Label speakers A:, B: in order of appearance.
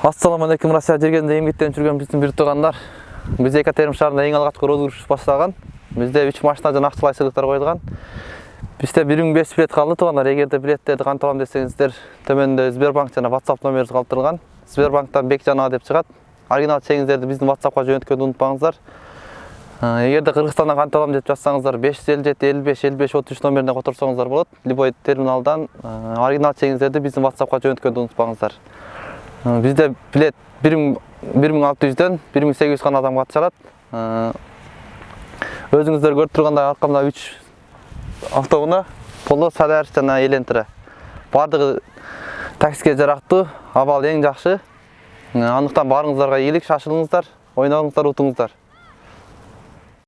A: Ассаламу алейкум Россия жергенде эмгектенип жүргөн биздин бир туугандар. Бизде Екатерин шаарында эң алгачкы розыгрыш башталган. Бизде 3 машина жана актылай сыйлыктар коюлган. Бизде 1500 билет калды туугандар. Эгерде билеттерди кантип алам десеңиздер, төмөндө Сбербанк жана WhatsApp номерибиз калтырылган. Сбербанктан Бекжан деп чыгат. Оригинал чегиңиздерди биздин WhatsAppка жөнөткөндү унутпаңыздар. Эгерде Кыргызстандан кантип алам деп жазсаңыздар 557 55 55 33 номерине которсоңуздар болот. Любой терминалдан оригинал чегиңиздерди биздин WhatsAppка жөнөткөндү унутпаңыздар. Бизде билет 1600дөн 1800 гана адам катышат. Өзүңүздөр көрүп тургандай аркамда 3 автоунаа Polo, Sadar жана Elentра. Бардыгы таксиге жарактуу, абал эң жакшы. Андыктан баарыңыздарга ийгилик, шашылыңыздар, ойногуңуздар, утуңуздар.